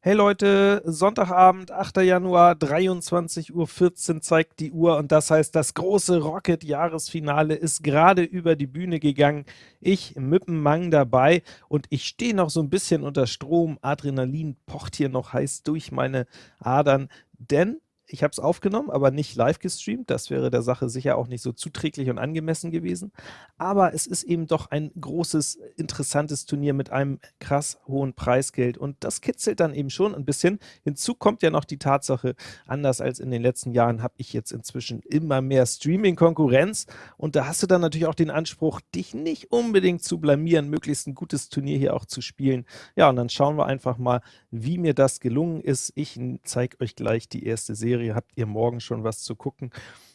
Hey Leute, Sonntagabend, 8. Januar, 23.14 Uhr zeigt die Uhr und das heißt, das große Rocket-Jahresfinale ist gerade über die Bühne gegangen. Ich mit dem Mang dabei und ich stehe noch so ein bisschen unter Strom. Adrenalin pocht hier noch heiß durch meine Adern, denn ich habe es aufgenommen, aber nicht live gestreamt. Das wäre der Sache sicher auch nicht so zuträglich und angemessen gewesen. Aber es ist eben doch ein großes, interessantes Turnier mit einem krass hohen Preisgeld und das kitzelt dann eben schon ein bisschen. Hinzu kommt ja noch die Tatsache, anders als in den letzten Jahren habe ich jetzt inzwischen immer mehr Streaming-Konkurrenz und da hast du dann natürlich auch den Anspruch, dich nicht unbedingt zu blamieren, möglichst ein gutes Turnier hier auch zu spielen. Ja, und dann schauen wir einfach mal, wie mir das gelungen ist. Ich zeige euch gleich die erste Serie Serie habt ihr morgen schon was zu gucken.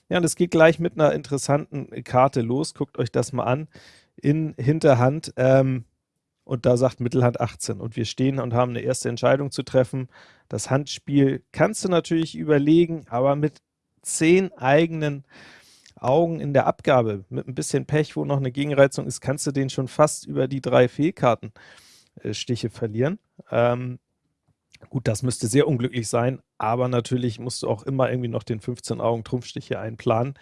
Ja, und es geht gleich mit einer interessanten Karte los. Guckt euch das mal an. In Hinterhand. Ähm, und da sagt Mittelhand 18. Und wir stehen und haben eine erste Entscheidung zu treffen. Das Handspiel kannst du natürlich überlegen, aber mit zehn eigenen Augen in der Abgabe, mit ein bisschen Pech, wo noch eine Gegenreizung ist, kannst du den schon fast über die drei Fehlkartenstiche äh, verlieren. Ähm, Gut, das müsste sehr unglücklich sein, aber natürlich musst du auch immer irgendwie noch den 15-Augen-Trumpfstich hier einplanen.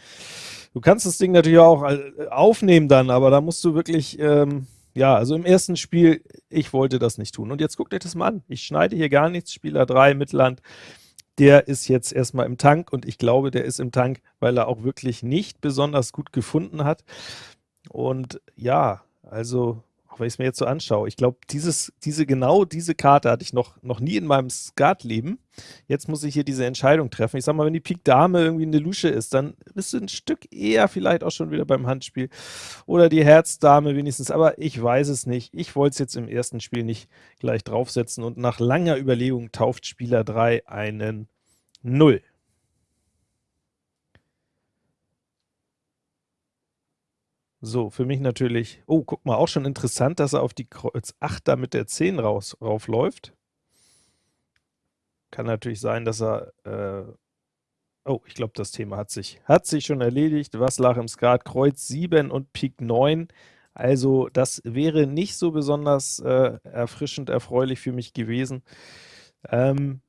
Du kannst das Ding natürlich auch äh, aufnehmen dann, aber da musst du wirklich, ähm, ja, also im ersten Spiel, ich wollte das nicht tun. Und jetzt guckt euch das mal an. Ich schneide hier gar nichts, Spieler 3, Mittelland, der ist jetzt erstmal im Tank und ich glaube, der ist im Tank, weil er auch wirklich nicht besonders gut gefunden hat. Und ja, also auch wenn ich es mir jetzt so anschaue, ich glaube, dieses, diese, genau diese Karte hatte ich noch, noch nie in meinem Skat-Leben. Jetzt muss ich hier diese Entscheidung treffen. Ich sag mal, wenn die Pik Dame irgendwie eine Lusche ist, dann bist du ein Stück eher vielleicht auch schon wieder beim Handspiel. Oder die Herz Dame wenigstens, aber ich weiß es nicht. Ich wollte es jetzt im ersten Spiel nicht gleich draufsetzen und nach langer Überlegung tauft Spieler 3 einen 0. So, für mich natürlich oh, guck mal, auch schon interessant, dass er auf die Kreuz 8 da mit der 10 raus raufläuft. Kann natürlich sein, dass er äh, oh, ich glaube, das Thema hat sich hat sich schon erledigt. Was lag im Skat? Kreuz 7 und Pik 9. Also, das wäre nicht so besonders äh, erfrischend erfreulich für mich gewesen. Ähm,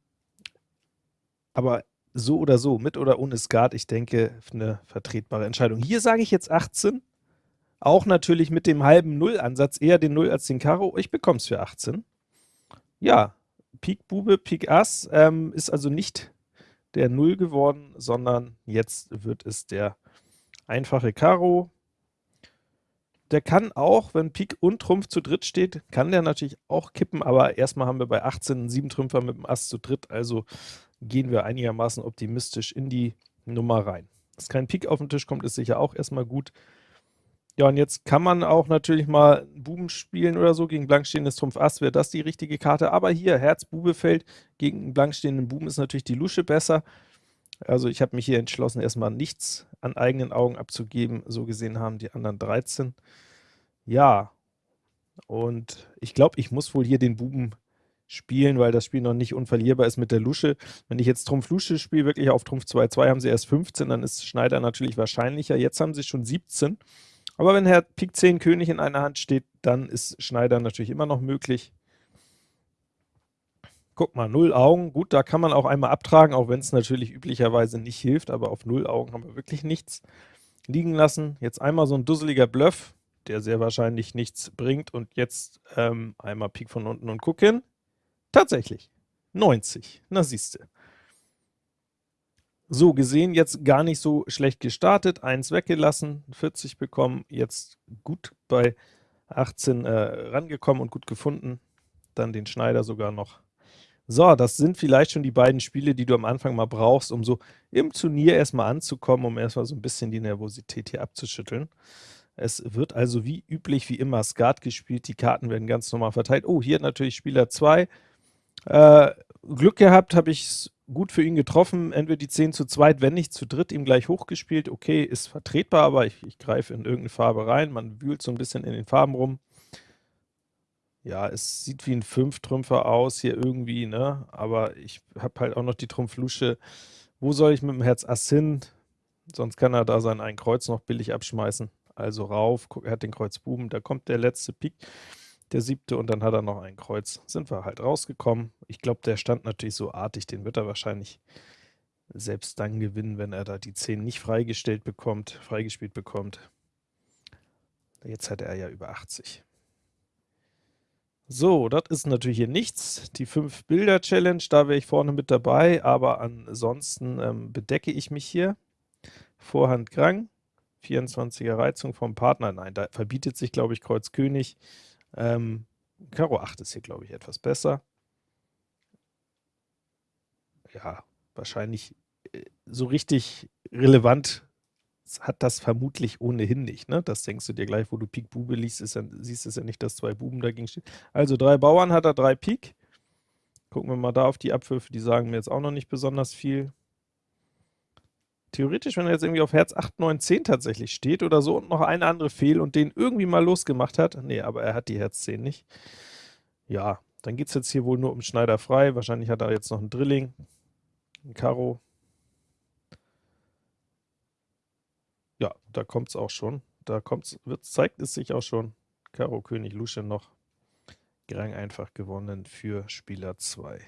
aber so oder so, mit oder ohne Skat, ich denke, eine vertretbare Entscheidung. Hier sage ich jetzt 18, auch natürlich mit dem halben Null-Ansatz, eher den Null als den Karo. Ich bekomme es für 18. Ja, Pik Bube, Pik Ass ähm, ist also nicht der Null geworden, sondern jetzt wird es der einfache Karo. Der kann auch, wenn Pik und Trumpf zu dritt steht, kann der natürlich auch kippen, aber erstmal haben wir bei 18 einen 7 Trümpfer mit dem Ass zu dritt, also gehen wir einigermaßen optimistisch in die Nummer rein. Dass kein Pik auf den Tisch kommt, ist sicher auch erstmal gut. Ja, und jetzt kann man auch natürlich mal Buben spielen oder so, gegen blankstehendes Trumpf Ass wäre das die richtige Karte, aber hier Herz Bube fällt, gegen einen blankstehenden Buben ist natürlich die Lusche besser. Also ich habe mich hier entschlossen, erstmal nichts an eigenen Augen abzugeben, so gesehen haben die anderen 13. Ja, und ich glaube, ich muss wohl hier den Buben spielen, weil das Spiel noch nicht unverlierbar ist mit der Lusche. Wenn ich jetzt Trumpf Lusche spiele, wirklich auf Trumpf 2-2 haben sie erst 15, dann ist Schneider natürlich wahrscheinlicher. Jetzt haben sie schon 17. Aber wenn Herr Pik 10 König in einer Hand steht, dann ist Schneider natürlich immer noch möglich. Guck mal, 0 Augen, gut, da kann man auch einmal abtragen, auch wenn es natürlich üblicherweise nicht hilft, aber auf 0 Augen haben wir wirklich nichts liegen lassen. Jetzt einmal so ein dusseliger Bluff, der sehr wahrscheinlich nichts bringt und jetzt ähm, einmal Pik von unten und gucken. Tatsächlich, 90, na siehste. So gesehen jetzt gar nicht so schlecht gestartet, 1 weggelassen, 40 bekommen, jetzt gut bei 18 äh, rangekommen und gut gefunden, dann den Schneider sogar noch. So, das sind vielleicht schon die beiden Spiele, die du am Anfang mal brauchst, um so im Turnier erstmal anzukommen, um erstmal so ein bisschen die Nervosität hier abzuschütteln. Es wird also wie üblich, wie immer Skat gespielt, die Karten werden ganz normal verteilt. Oh, hier natürlich Spieler 2. Äh, Glück gehabt, habe ich gut für ihn getroffen, entweder die 10 zu zweit, wenn nicht zu dritt, ihm gleich hochgespielt. Okay, ist vertretbar, aber ich, ich greife in irgendeine Farbe rein. Man wühlt so ein bisschen in den Farben rum. Ja, es sieht wie ein Fünftrümpfer aus hier irgendwie, ne? Aber ich habe halt auch noch die Trumpflusche. Wo soll ich mit dem Herz Ass hin? Sonst kann er da sein ein Kreuz noch billig abschmeißen. Also rauf, guck, er hat den Kreuz Buben, da kommt der letzte Pik. Der siebte, und dann hat er noch ein Kreuz. Sind wir halt rausgekommen. Ich glaube, der stand natürlich so artig, den wird er wahrscheinlich selbst dann gewinnen, wenn er da die 10 nicht freigestellt bekommt, freigespielt bekommt. Jetzt hat er ja über 80. So, das ist natürlich hier nichts. Die 5-Bilder-Challenge, da wäre ich vorne mit dabei, aber ansonsten ähm, bedecke ich mich hier. Vorhand Grang, 24er Reizung vom Partner. Nein, da verbietet sich, glaube ich, Kreuz König. Ähm, Karo 8 ist hier, glaube ich, etwas besser. Ja, wahrscheinlich äh, so richtig relevant hat das vermutlich ohnehin nicht. Ne? Das denkst du dir gleich, wo du Pik Bube liest, ist ja, siehst es ja nicht, dass zwei Buben dagegen stehen. Also drei Bauern hat er, drei Pik. Gucken wir mal da auf die Abwürfe, die sagen mir jetzt auch noch nicht besonders viel. Theoretisch, wenn er jetzt irgendwie auf Herz 8, 9, 10 tatsächlich steht oder so und noch eine andere fehl und den irgendwie mal losgemacht hat, nee, aber er hat die Herz 10 nicht. Ja, dann geht es jetzt hier wohl nur um Schneider frei. Wahrscheinlich hat er jetzt noch ein Drilling, ein Karo, Ja, da kommt es auch schon. Da kommt's, wird, zeigt es sich auch schon. Karo König Lusche noch. Grang einfach gewonnen für Spieler 2.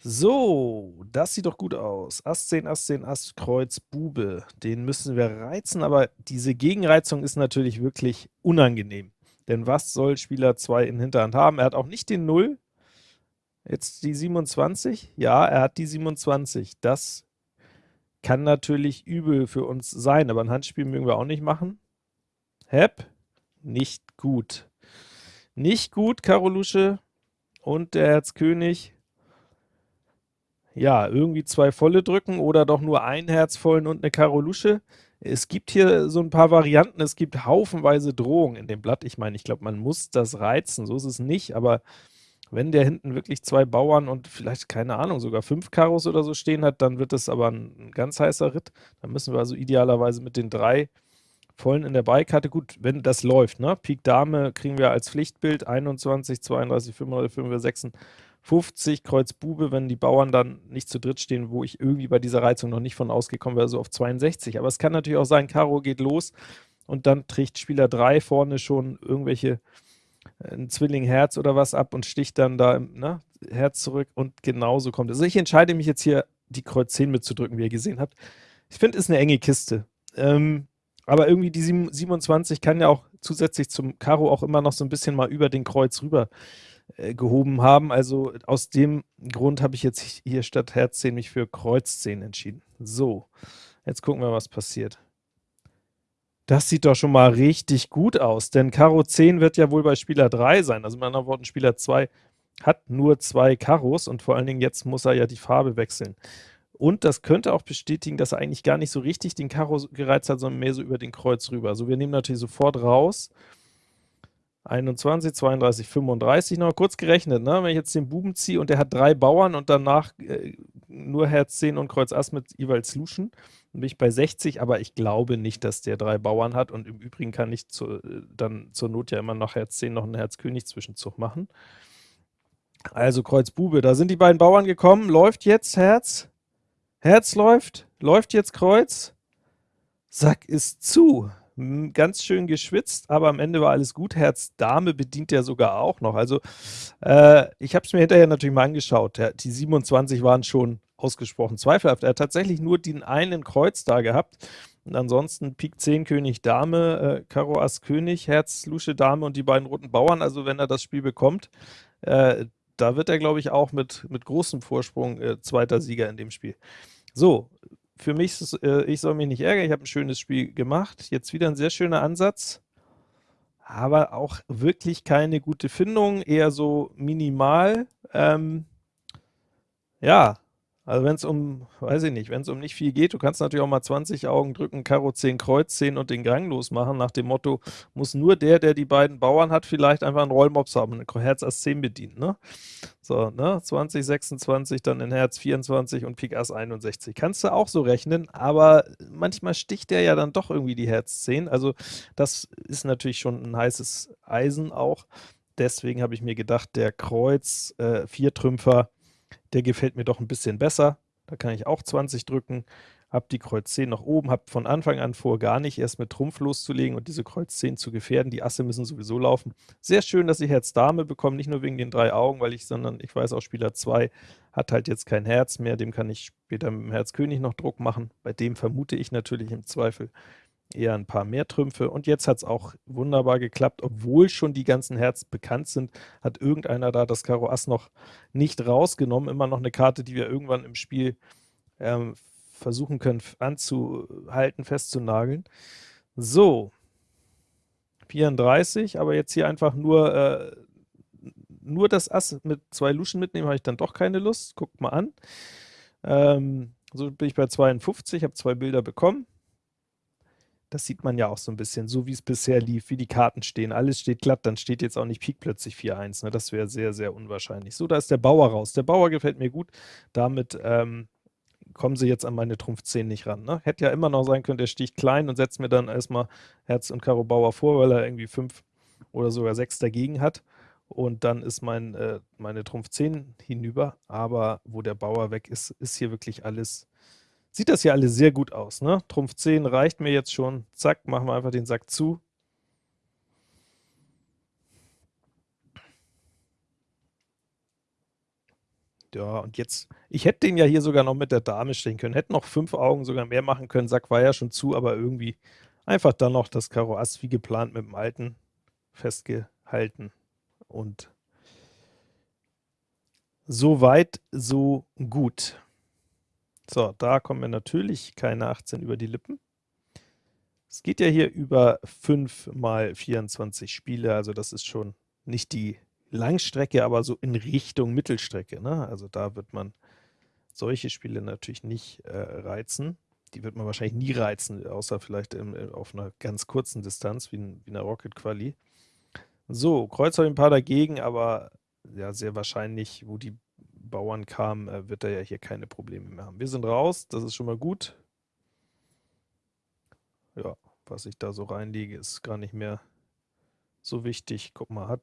So, das sieht doch gut aus. Ass 10, Ass 10, Ass, Kreuz, Bube. Den müssen wir reizen, aber diese Gegenreizung ist natürlich wirklich unangenehm. Denn was soll Spieler 2 in Hinterhand haben? Er hat auch nicht den 0. Jetzt die 27. Ja, er hat die 27. Das kann natürlich übel für uns sein, aber ein Handspiel mögen wir auch nicht machen. Hep, nicht gut. Nicht gut, Karolusche und der Herzkönig. Ja, irgendwie zwei volle drücken oder doch nur ein Herzvollen und eine Karolusche. Es gibt hier so ein paar Varianten, es gibt haufenweise Drohungen in dem Blatt. Ich meine, ich glaube, man muss das reizen, so ist es nicht, aber wenn der hinten wirklich zwei Bauern und vielleicht, keine Ahnung, sogar fünf Karos oder so stehen hat, dann wird das aber ein, ganz heißer Ritt. Dann müssen wir also idealerweise mit den drei vollen in der Beikarte, gut, wenn das läuft, ne? Pik Dame kriegen wir als Pflichtbild 21, 32, 35, 55, 50, Kreuz Bube, wenn die Bauern dann nicht zu dritt stehen, wo ich irgendwie bei dieser Reizung noch nicht von ausgekommen wäre, so auf 62. Aber es kann natürlich auch sein, Karo geht los und dann trägt Spieler 3 vorne schon irgendwelche ein Zwilling Herz oder was ab und sticht dann da ne, Herz zurück und genauso kommt es. Also ich entscheide mich jetzt hier, die Kreuz 10 mitzudrücken, wie ihr gesehen habt. Ich finde, ist eine enge Kiste. Ähm, aber irgendwie die 27 kann ja auch zusätzlich zum Karo auch immer noch so ein bisschen mal über den Kreuz rüber äh, gehoben haben. Also aus dem Grund habe ich jetzt hier statt Herz 10 mich für Kreuz 10 entschieden. So, jetzt gucken wir, was passiert. Das sieht doch schon mal richtig gut aus, denn Karo 10 wird ja wohl bei Spieler 3 sein. Also mit anderen Worten, Spieler 2 hat nur zwei Karos und vor allen Dingen jetzt muss er ja die Farbe wechseln. Und das könnte auch bestätigen, dass er eigentlich gar nicht so richtig den Karo gereizt hat, sondern mehr so über den Kreuz rüber. Also wir nehmen natürlich sofort raus 21, 32, 35, noch kurz gerechnet, ne? wenn ich jetzt den Buben ziehe und der hat drei Bauern und danach äh, nur Herz 10 und Kreuz Ass mit jeweils Luschen, dann bin ich bei 60, aber ich glaube nicht, dass der drei Bauern hat. Und im Übrigen kann ich zu, äh, dann zur Not ja immer nach Herz 10 noch einen Herz König Zwischenzug machen. Also Kreuz Bube, da sind die beiden Bauern gekommen, läuft jetzt Herz, Herz läuft, läuft jetzt Kreuz, Sack ist zu, ganz schön geschwitzt, aber am Ende war alles gut. Herz Dame bedient er sogar auch noch. Also äh, ich habe es mir hinterher natürlich mal angeschaut. Die 27 waren schon ausgesprochen zweifelhaft. Er hat tatsächlich nur den einen Kreuz da gehabt. Und ansonsten Pik 10 König Dame, äh, Karo Ass König, Herz Lusche Dame und die beiden roten Bauern. Also wenn er das Spiel bekommt, äh, da wird er, glaube ich, auch mit, mit großem Vorsprung äh, zweiter Sieger in dem Spiel. So, für mich, ist, äh, ich soll mich nicht ärgern, ich habe ein schönes Spiel gemacht. Jetzt wieder ein sehr schöner Ansatz, aber auch wirklich keine gute Findung, eher so minimal. Ähm, ja, also wenn es um, weiß ich nicht, wenn es um nicht viel geht, du kannst natürlich auch mal 20 Augen drücken, Karo 10 Kreuz 10 und den Gang losmachen, nach dem Motto, muss nur der, der die beiden Bauern hat, vielleicht einfach einen Rollmops haben, ein Herz Ass 10 bedienen, ne? So, ne, 20, 26, dann in Herz 24 und Pik Ass 61. Kannst du auch so rechnen, aber manchmal sticht der ja dann doch irgendwie die Herz 10, also das ist natürlich schon ein heißes Eisen auch, deswegen habe ich mir gedacht, der Kreuz äh, Viertrümpfer der gefällt mir doch ein bisschen besser. Da kann ich auch 20 drücken. habe die Kreuz 10 noch oben, habe von Anfang an vor, gar nicht erst mit Trumpf loszulegen und diese Kreuz 10 zu gefährden. Die Asse müssen sowieso laufen. Sehr schön, dass ich Herz Dame bekomme, nicht nur wegen den drei Augen, weil ich, sondern ich weiß auch, Spieler 2 hat halt jetzt kein Herz mehr, dem kann ich später mit dem Herz König noch Druck machen. Bei dem vermute ich natürlich im Zweifel eher ein paar mehr Trümpfe. Und jetzt hat es auch wunderbar geklappt, obwohl schon die ganzen Herz bekannt sind, hat irgendeiner da das Karo Ass noch nicht rausgenommen. Immer noch eine Karte, die wir irgendwann im Spiel ähm, versuchen können anzuhalten, festzunageln. So, 34, aber jetzt hier einfach nur, äh, nur das Ass mit zwei Luschen mitnehmen, habe ich dann doch keine Lust. Guckt mal an. Ähm, so bin ich bei 52, habe zwei Bilder bekommen. Das sieht man ja auch so ein bisschen, so wie es bisher lief, wie die Karten stehen. Alles steht glatt, dann steht jetzt auch nicht Pik plötzlich 4-1. Ne? Das wäre sehr, sehr unwahrscheinlich. So, da ist der Bauer raus. Der Bauer gefällt mir gut. Damit ähm, kommen sie jetzt an meine Trumpf 10 nicht ran. Ne? Hätte ja immer noch sein können, der sticht klein und setzt mir dann erstmal Herz und Karo Bauer vor, weil er irgendwie 5 oder sogar 6 dagegen hat. Und dann ist mein, äh, meine Trumpf 10 hinüber. Aber wo der Bauer weg ist, ist hier wirklich alles Sieht das hier alles sehr gut aus, ne? Trumpf 10 reicht mir jetzt schon. Zack, machen wir einfach den Sack zu. Ja, und jetzt, ich hätte den ja hier sogar noch mit der Dame stehen können, hätte noch fünf Augen sogar mehr machen können, Sack war ja schon zu, aber irgendwie einfach dann noch das Karo Ass wie geplant mit dem Alten festgehalten und so weit, so gut. So, da kommen mir natürlich keine 18 über die Lippen. Es geht ja hier über 5 mal 24 Spiele, also das ist schon nicht die Langstrecke, aber so in Richtung Mittelstrecke. Ne? Also da wird man solche Spiele natürlich nicht äh, reizen. Die wird man wahrscheinlich nie reizen, außer vielleicht im, äh, auf einer ganz kurzen Distanz, wie, in, wie einer Rocket Quali. So, Kreuz habe ich ein paar dagegen, aber ja, sehr wahrscheinlich, wo die Bauern kam, äh, wird er ja hier keine Probleme mehr haben. Wir sind raus, das ist schon mal gut. Ja, was ich da so reinlege, ist gar nicht mehr so wichtig. Guck mal, hat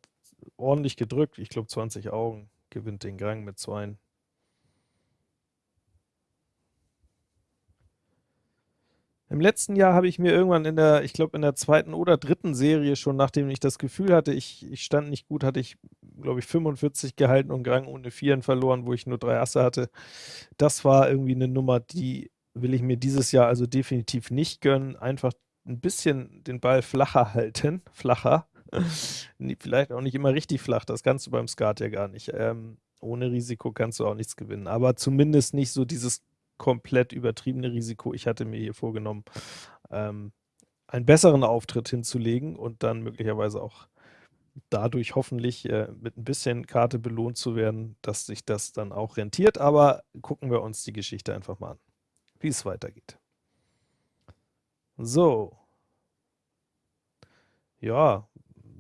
ordentlich gedrückt. Ich glaube 20 Augen, gewinnt den Gang mit 2. Im letzten Jahr habe ich mir irgendwann in der, ich glaube in der zweiten oder dritten Serie schon, nachdem ich das Gefühl hatte, ich, ich stand nicht gut, hatte ich, glaube ich, 45 gehalten und Grang ohne Vieren verloren, wo ich nur drei Asse hatte. Das war irgendwie eine Nummer, die will ich mir dieses Jahr also definitiv nicht gönnen. Einfach ein bisschen den Ball flacher halten, flacher. Vielleicht auch nicht immer richtig flach, das kannst du beim Skat ja gar nicht. Ähm, ohne Risiko kannst du auch nichts gewinnen, aber zumindest nicht so dieses komplett übertriebene Risiko. Ich hatte mir hier vorgenommen, ähm, einen besseren Auftritt hinzulegen und dann möglicherweise auch dadurch hoffentlich äh, mit ein bisschen Karte belohnt zu werden, dass sich das dann auch rentiert. Aber gucken wir uns die Geschichte einfach mal an, wie es weitergeht. So. Ja,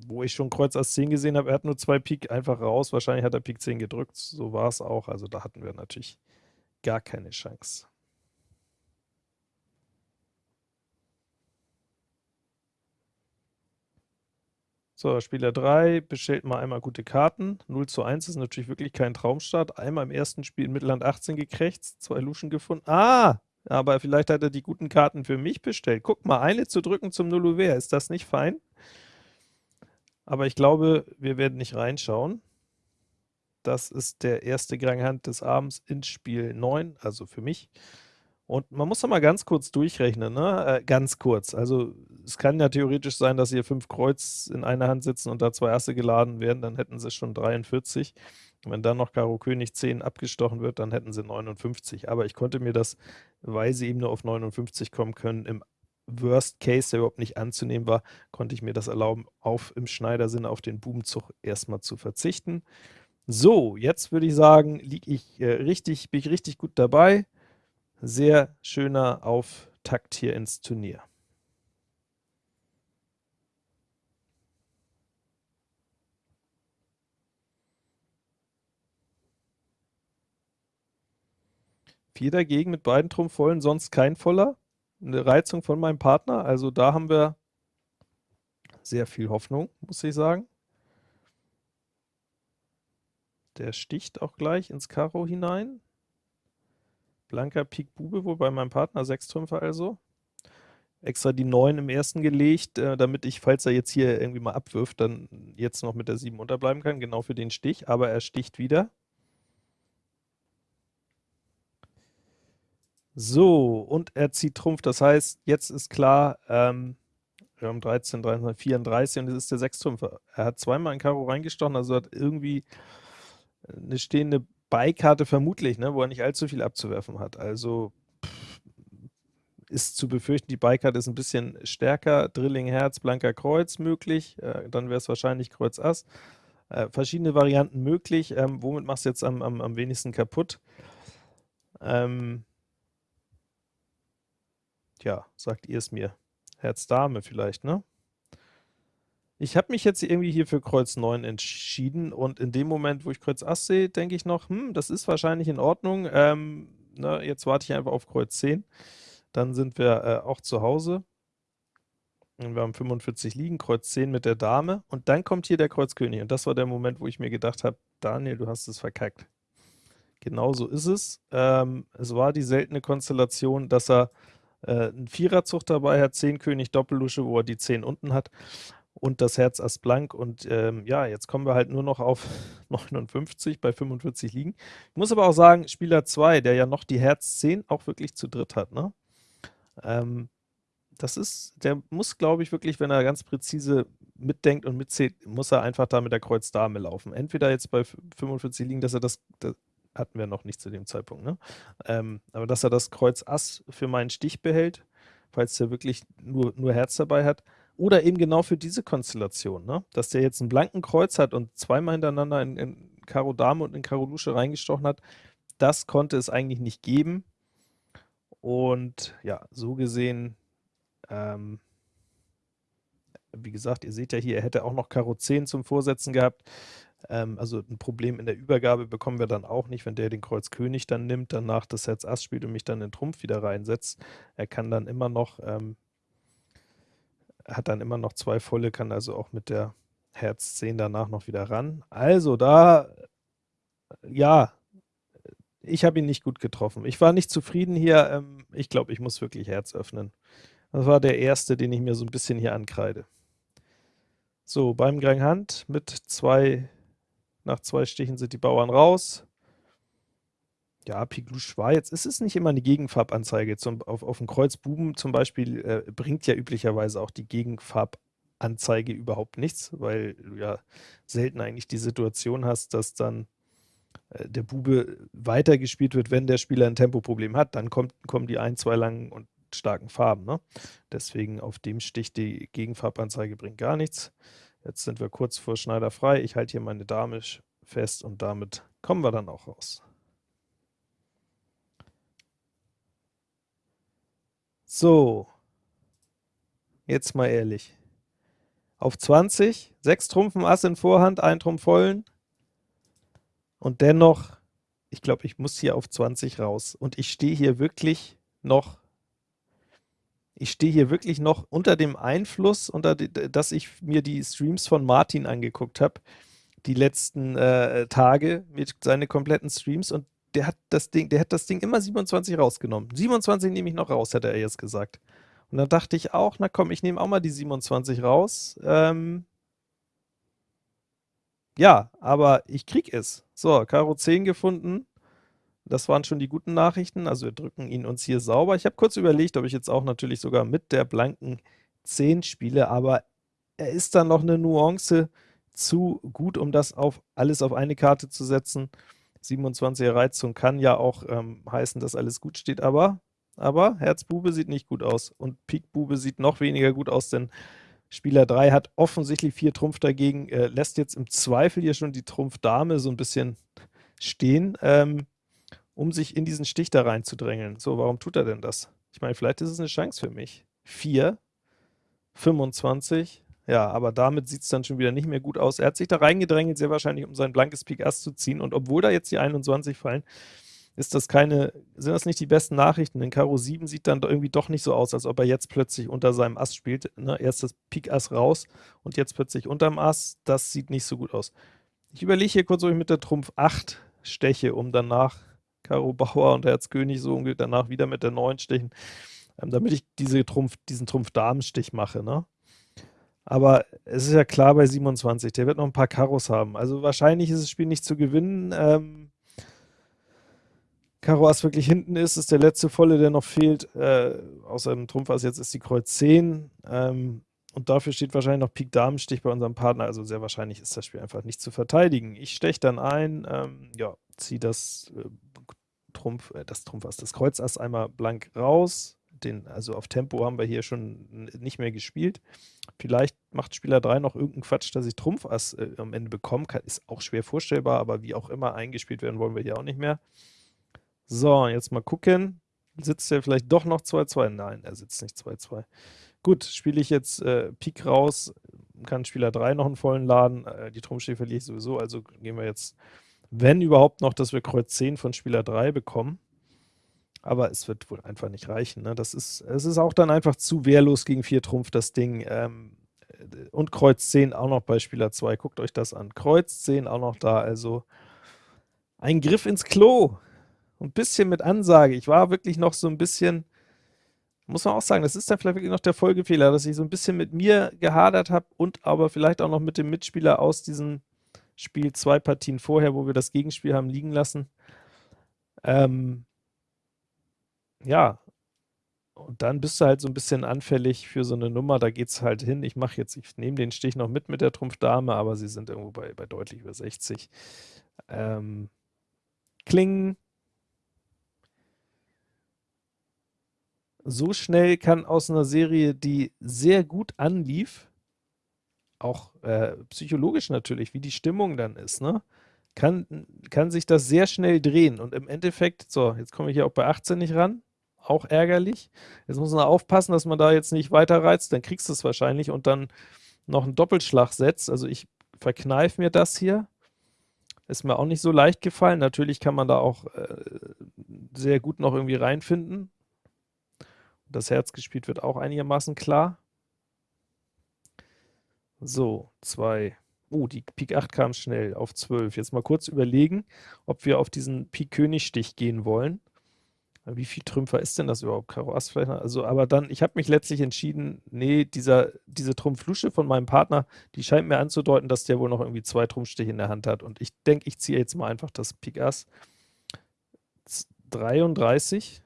wo ich schon Kreuz Ass 10 gesehen habe, er hat nur zwei Pik einfach raus. Wahrscheinlich hat er Pik 10 gedrückt. So war es auch. Also da hatten wir natürlich gar keine Chance. So, Spieler 3 bestellt mal einmal gute Karten. 0 zu 1 ist natürlich wirklich kein Traumstart. Einmal im ersten Spiel in Mittelland 18 gekrächzt, zwei Luschen gefunden. Ah, aber vielleicht hat er die guten Karten für mich bestellt. Guck mal, eine zu drücken zum Nulluver, ist das nicht fein? Aber ich glaube, wir werden nicht reinschauen. Das ist der erste Ganghand des Abends ins Spiel 9, also für mich. Und man muss doch mal ganz kurz durchrechnen, ne? Äh, ganz kurz. Also es kann ja theoretisch sein, dass hier fünf Kreuz in einer Hand sitzen und da zwei Asse geladen werden, dann hätten sie schon 43. Wenn dann noch Karo König 10 abgestochen wird, dann hätten sie 59. Aber ich konnte mir das, weil sie eben nur auf 59 kommen können, im Worst Case, der überhaupt nicht anzunehmen war, konnte ich mir das erlauben, auf im Schneidersinne auf den Bubenzug erstmal zu verzichten. So, jetzt würde ich sagen, liege ich äh, richtig, bin ich richtig gut dabei. Sehr schöner Auftakt hier ins Turnier. Vier dagegen mit beiden Trumpf vollen, sonst kein Voller. Eine Reizung von meinem Partner, also da haben wir sehr viel Hoffnung, muss ich sagen. Der sticht auch gleich ins Karo hinein. Blanker Pik Bube wohl bei meinem Partner, 6 Trümpfe also. Extra die 9 im ersten gelegt, äh, damit ich, falls er jetzt hier irgendwie mal abwirft, dann jetzt noch mit der 7 unterbleiben kann, genau für den Stich, aber er sticht wieder. So, und er zieht Trumpf, das heißt, jetzt ist klar, ähm, wir haben 13, 13, 34 und es ist der 6 Trümpfe. Er hat zweimal in Karo reingestochen, also hat irgendwie eine stehende Beikarte vermutlich, ne, wo er nicht allzu viel abzuwerfen hat. Also pff, ist zu befürchten, die Beikarte ist ein bisschen stärker. Drilling Herz, blanker Kreuz möglich, äh, dann wäre es wahrscheinlich Kreuz Ass. Äh, verschiedene Varianten möglich. Ähm, womit machst du jetzt am, am, am wenigsten kaputt? Ähm, tja, sagt ihr es mir. Herz Dame vielleicht, ne? Ich habe mich jetzt irgendwie hier für Kreuz 9 entschieden und in dem Moment, wo ich Kreuz Ass sehe, denke ich noch, hm, das ist wahrscheinlich in Ordnung. Ähm, ne, jetzt warte ich einfach auf Kreuz 10. Dann sind wir äh, auch zu Hause. Und wir haben 45 liegen, Kreuz 10 mit der Dame. Und dann kommt hier der Kreuz König. Und das war der Moment, wo ich mir gedacht habe, Daniel, du hast es verkackt. Genau so ist es. Ähm, es war die seltene Konstellation, dass er äh, einen Viererzug dabei hat, 10 König Doppellusche, wo er die 10 unten hat und das Herz Ass blank und ähm, ja, jetzt kommen wir halt nur noch auf 59 bei 45 liegen. Ich muss aber auch sagen, Spieler 2, der ja noch die Herz 10 auch wirklich zu dritt hat, ne? Ähm, das ist, der muss, glaube ich, wirklich, wenn er ganz präzise mitdenkt und mitzählt, muss er einfach da mit der Kreuz Dame laufen. Entweder jetzt bei 45 liegen, dass er das, das hatten wir noch nicht zu dem Zeitpunkt, ne? Ähm, aber dass er das Kreuz Ass für meinen Stich behält, falls der wirklich nur, nur Herz dabei hat, oder eben genau für diese Konstellation, ne? dass der jetzt einen blanken Kreuz hat und zweimal hintereinander in, in Karo Dame und in Karo Lusche reingestochen hat, das konnte es eigentlich nicht geben. Und ja, so gesehen, ähm, wie gesagt, ihr seht ja hier, er hätte auch noch Karo 10 zum Vorsetzen gehabt. Ähm, also ein Problem in der Übergabe bekommen wir dann auch nicht, wenn der den Kreuz König dann nimmt, danach das Herz Ass spielt und mich dann in Trumpf wieder reinsetzt. Er kann dann immer noch ähm, hat dann immer noch zwei volle, kann also auch mit der Herz 10 danach noch wieder ran. Also da, ja, ich habe ihn nicht gut getroffen. Ich war nicht zufrieden hier. Ähm, ich glaube, ich muss wirklich Herz öffnen. Das war der erste, den ich mir so ein bisschen hier ankreide. So, beim Grand Hand mit zwei, nach zwei Stichen sind die Bauern raus. Ja, Piglouche war jetzt es ist nicht immer eine Gegenfarbanzeige. Zum auf auf 'n Kreuz Buben zum Beispiel, äh, bringt ja üblicherweise auch die Gegenfarbanzeige überhaupt nichts, weil du ja selten eigentlich die Situation hast, dass dann, äh, der Bube weitergespielt wird, wenn der Spieler ein Tempoproblem hat. Dann kommt kommen die ein, 2 langen und starken Farben, ne? Deswegen auf dem Stich die Gegenfarbanzeige bringt gar nichts. Jetzt sind wir kurz vor Schneider frei. Ich halte hier meine Dame fest und damit kommen wir dann auch raus. So. Jetzt mal ehrlich. Auf 20, 6 Trumpfen Ass in Vorhand, 1 Trumpf vollen. Und dennoch, ich glaube, ich muss hier auf 20 raus. Und ich stehe hier wirklich noch ich stehe hier wirklich noch unter dem Einfluss, unter die, dass ich mir die Streams von Martin angeguckt habe, die letzten äh, Tage mit seinen kompletten Streams und der hat das Ding, der hat das Ding immer 27 rausgenommen. 27 nehme ich noch raus, hätte er jetzt gesagt. Und dann dachte ich auch, na komm, ich nehme auch mal die 27 raus. Ähm ja, aber ich krieg es. So, Karo 10 gefunden. Das waren schon die guten Nachrichten. Also wir drücken ihn uns hier sauber. Ich habe kurz überlegt, ob ich jetzt auch natürlich sogar mit der blanken 10 spiele, aber er ist dann noch eine Nuance zu gut, um das auf alles auf eine Karte zu setzen. 27er Reizung kann ja auch ähm, heißen, dass alles gut steht, aber, aber Herzbube sieht nicht gut aus und Pikbube sieht noch weniger gut aus, denn Spieler 3 hat offensichtlich 4 Trumpf dagegen, äh, lässt jetzt im Zweifel hier schon die Trumpf-Dame so ein bisschen stehen, ähm, um sich in diesen Stich da reinzudrängeln. So, warum tut er denn das? Ich meine, vielleicht ist es eine Chance für mich. 4, 25, ja, aber damit sieht es dann schon wieder nicht mehr gut aus. Er hat sich da reingedrängelt, sehr wahrscheinlich, um sein blankes Pik Ass zu ziehen. Und obwohl da jetzt die 21 fallen, ist das keine, sind das nicht die besten Nachrichten, denn Karo 7 sieht dann irgendwie doch nicht so aus, als ob er jetzt plötzlich unter seinem Ass spielt. Ne? Erst das Pik Ass raus und jetzt plötzlich unterm Ass. Das sieht nicht so gut aus. Ich überlege hier kurz, ob ich mit der Trumpf 8 steche, um danach Karo Bauer und Herz König so und danach wieder mit der 9 stechen, ähm, damit ich diese Trumpf, diesen Trumpf-Damen-Stich mache, ne? Aber es ist ja klar bei 27, der wird noch ein paar Karos haben. Also wahrscheinlich ist das Spiel nicht zu gewinnen. Ähm, Karo Ass wirklich hinten ist, ist der letzte volle, der noch fehlt. Äh, außer dem Trumpf Ass jetzt ist die Kreuz 10. Ähm, und dafür steht wahrscheinlich noch Pik Damenstich bei unserem Partner. Also sehr wahrscheinlich ist das Spiel einfach nicht zu verteidigen. Ich steche dann ein, ähm, ja, ziehe das äh, Trumpf, äh, das Trumpf Ass, das Kreuz Ass einmal blank raus. Den, also auf Tempo haben wir hier schon nicht mehr gespielt. Vielleicht macht Spieler 3 noch irgendeinen Quatsch, dass ich Trumpf Ass äh, am Ende bekomme. Kann, ist auch schwer vorstellbar, aber wie auch immer eingespielt werden wollen wir hier auch nicht mehr. So, jetzt mal gucken. Sitzt er vielleicht doch noch 2-2? Nein, er sitzt nicht 2-2. Gut, spiele ich jetzt äh, Pik raus, kann Spieler 3 noch einen vollen laden. Äh, die Trumpfstich verliere ich sowieso, also gehen wir jetzt, wenn überhaupt noch, dass wir Kreuz 10 von Spieler 3 bekommen. Aber es wird wohl einfach nicht reichen. Ne? Das ist, es ist auch dann einfach zu wehrlos gegen 4 Trumpf, das Ding. Ähm, und Kreuz 10 auch noch bei Spieler 2. Guckt euch das an. Kreuz 10 auch noch da, also ein Griff ins Klo ein bisschen mit Ansage. Ich war wirklich noch so ein bisschen, muss man auch sagen, das ist dann vielleicht wirklich noch der Folgefehler, dass ich so ein bisschen mit mir gehadert habe und aber vielleicht auch noch mit dem Mitspieler aus diesem Spiel zwei Partien vorher, wo wir das Gegenspiel haben liegen lassen. Ähm, ja, und dann bist du halt so ein bisschen anfällig für so eine Nummer, da geht es halt hin. Ich mache jetzt, ich nehme den Stich noch mit mit der Trumpfdame, aber sie sind irgendwo bei, bei deutlich über 60. Ähm, Klingen, so schnell kann aus einer Serie, die sehr gut anlief, auch äh, psychologisch natürlich, wie die Stimmung dann ist, ne? kann, kann sich das sehr schnell drehen. Und im Endeffekt, so, jetzt komme ich hier auch bei 18 nicht ran, auch ärgerlich. Jetzt muss man aufpassen, dass man da jetzt nicht weiter reizt, dann kriegst du es wahrscheinlich und dann noch einen Doppelschlag setzt. Also ich verkneife mir das hier. Ist mir auch nicht so leicht gefallen. Natürlich kann man da auch äh, sehr gut noch irgendwie reinfinden das Herz gespielt wird auch einigermaßen klar. So, 2. Oh, die Pik 8 kam schnell auf 12. Jetzt mal kurz überlegen, ob wir auf diesen Pik König-Stich gehen wollen. Wie viel Trümpfer ist denn das überhaupt? Karo Ass vielleicht? Also, aber dann, ich habe mich letztlich entschieden, nee, dieser, diese Trumpflusche von meinem Partner, die scheint mir anzudeuten, dass der wohl noch irgendwie zwei Trumpfstiche in der Hand hat. Und ich denke, ich ziehe jetzt mal einfach das Pik Ass. 33.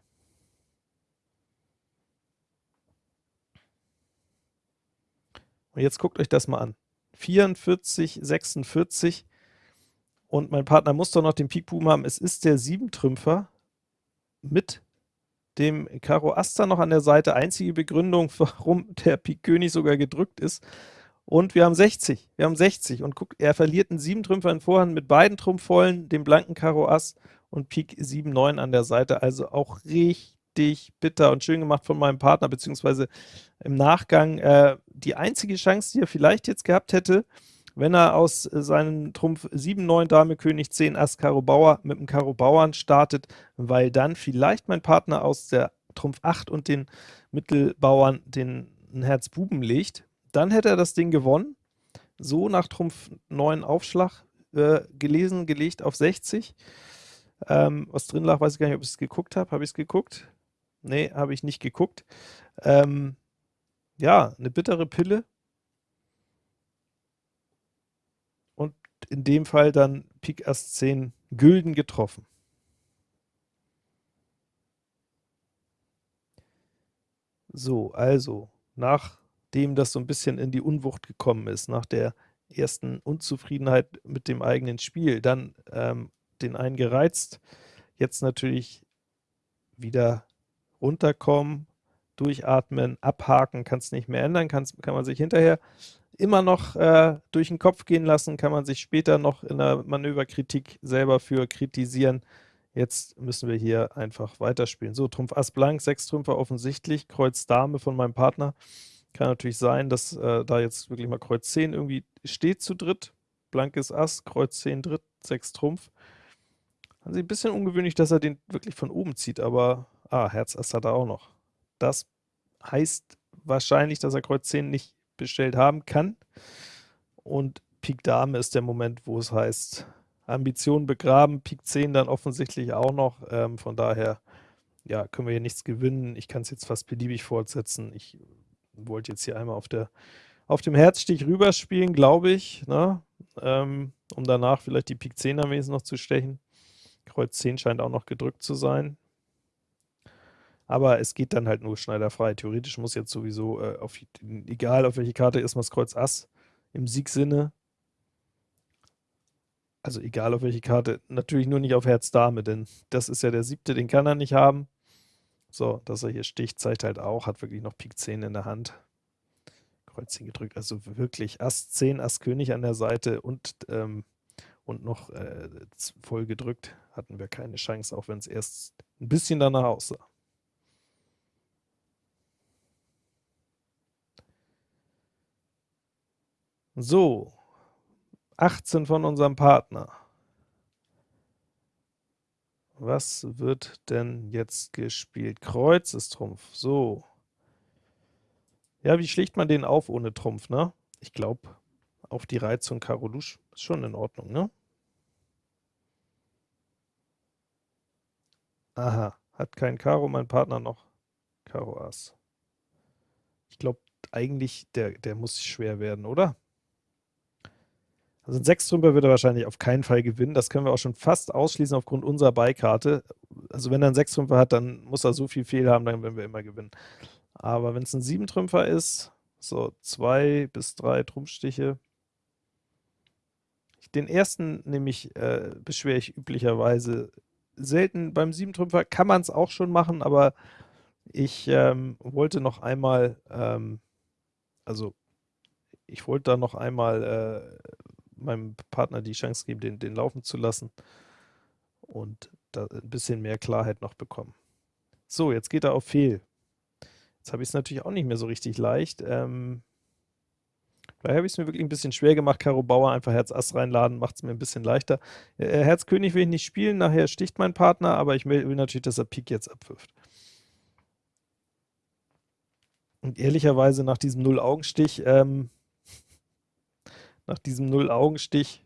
Und jetzt guckt euch das mal an. 44, 46 und mein Partner muss doch noch den Pik Buben haben. Es ist der 7-Trümpfer mit dem Karo Aster noch an der Seite. Einzige Begründung, warum der Pik König sogar gedrückt ist. Und wir haben 60. Wir haben 60. Und guckt, er verliert einen 7-Trümpfer in Vorhand mit beiden Trumpfvollen, dem blanken Karo Ass und Pik 7, 9 an der Seite. Also auch richtig richtig bitter und schön gemacht von meinem Partner, beziehungsweise im Nachgang äh, die einzige Chance, die er vielleicht jetzt gehabt hätte, wenn er aus äh, seinem Trumpf 7, 9, Dame, König, 10, Ass, Karo, Bauer mit dem Karo Bauern startet, weil dann vielleicht mein Partner aus der Trumpf 8 und den Mittelbauern den Herz Buben legt, dann hätte er das Ding gewonnen. So nach Trumpf 9 Aufschlag äh, gelesen, gelegt auf 60. Ähm, was drin lag, weiß ich gar nicht, ob ich es geguckt habe. Habe ich es geguckt? Nee, habe ich nicht geguckt. Ähm, ja, eine bittere Pille. Und in dem Fall dann Pik Ass 10 Gülden getroffen. So, also, nachdem das so ein bisschen in die Unwucht gekommen ist, nach der ersten Unzufriedenheit mit dem eigenen Spiel, dann ähm, den einen gereizt, jetzt natürlich wieder runterkommen, durchatmen, abhaken, kann es nicht mehr ändern, kann man sich hinterher immer noch äh, durch den Kopf gehen lassen, kann man sich später noch in der Manöverkritik selber für kritisieren. Jetzt müssen wir hier einfach weiterspielen. So, Trumpf Ass blank, sechs Trümpfer offensichtlich, Kreuz Dame von meinem Partner. Kann natürlich sein, dass äh, da jetzt wirklich mal Kreuz 10 irgendwie steht zu dritt. Blankes Ass, Kreuz 10 dritt, sechs Trumpf. Also ein bisschen ungewöhnlich, dass er den wirklich von oben zieht, aber Ah, Herz Ass hat er auch noch. Das heißt wahrscheinlich, dass er Kreuz 10 nicht bestellt haben kann. Und Pik Dame ist der Moment, wo es heißt, Ambitionen begraben, Pik 10 dann offensichtlich auch noch, ähm, von daher, ja, können wir hier nichts gewinnen. Ich kann es jetzt fast beliebig fortsetzen. Ich wollte jetzt hier einmal auf der auf dem Herzstich rüberspielen, glaube ich, ne? ähm, um danach vielleicht die Pik 10 am wenigsten noch zu stechen. Kreuz 10 scheint auch noch gedrückt zu sein. Aber es geht dann halt nur schneiderfrei. Theoretisch muss jetzt sowieso, äh, auf, egal auf welche Karte, erstmal das Kreuz Ass im Siegsinne. Also egal auf welche Karte, natürlich nur nicht auf Herz Dame, denn das ist ja der siebte, den kann er nicht haben. So, dass er hier sticht, zeigt halt auch, hat wirklich noch Pik 10 in der Hand. Kreuzchen gedrückt. Also wirklich Ass 10, Ass König an der Seite und, ähm, und noch äh, voll gedrückt hatten wir keine Chance, auch wenn es erst ein bisschen danach aussah. So, 18 von unserem Partner. Was wird denn jetzt gespielt? Kreuz ist Trumpf. So. Ja, wie schlägt man den auf ohne Trumpf, ne? Ich glaube, auf die Reizung Karo Lusch ist schon in Ordnung, ne? Aha, hat kein Karo, mein Partner noch Karo Ass. Ich glaube eigentlich, der, der muss schwer werden, oder? Also ein Sechstrümper wird er wahrscheinlich auf keinen Fall gewinnen. Das können wir auch schon fast ausschließen aufgrund unserer Beikarte. Also wenn er einen Sechstrümper hat, dann muss er so viel Fehl haben, dann werden wir immer gewinnen. Aber wenn es ein Siebentrümpfer ist, so zwei bis drei Trumpfstiche. Den ersten nämlich äh, beschwere ich üblicherweise selten. Beim Siebentrümpfer kann man es auch schon machen, aber ich ähm, wollte noch einmal, ähm, also ich wollte da noch einmal äh, meinem Partner die Chance geben, den, den laufen zu lassen und da ein bisschen mehr Klarheit noch bekommen. So, jetzt geht er auf Fehl. Jetzt habe ich es natürlich auch nicht mehr so richtig leicht. Ähm, Daher habe ich es mir wirklich ein bisschen schwer gemacht. Karo Bauer einfach Herz Ass reinladen, macht es mir ein bisschen leichter. Äh, Herz König will ich nicht spielen, nachher sticht mein Partner, aber ich will, will natürlich, dass er Pik jetzt abwirft. Und ehrlicherweise nach diesem Null-Augenstich, ähm, nach diesem Null-Augenstich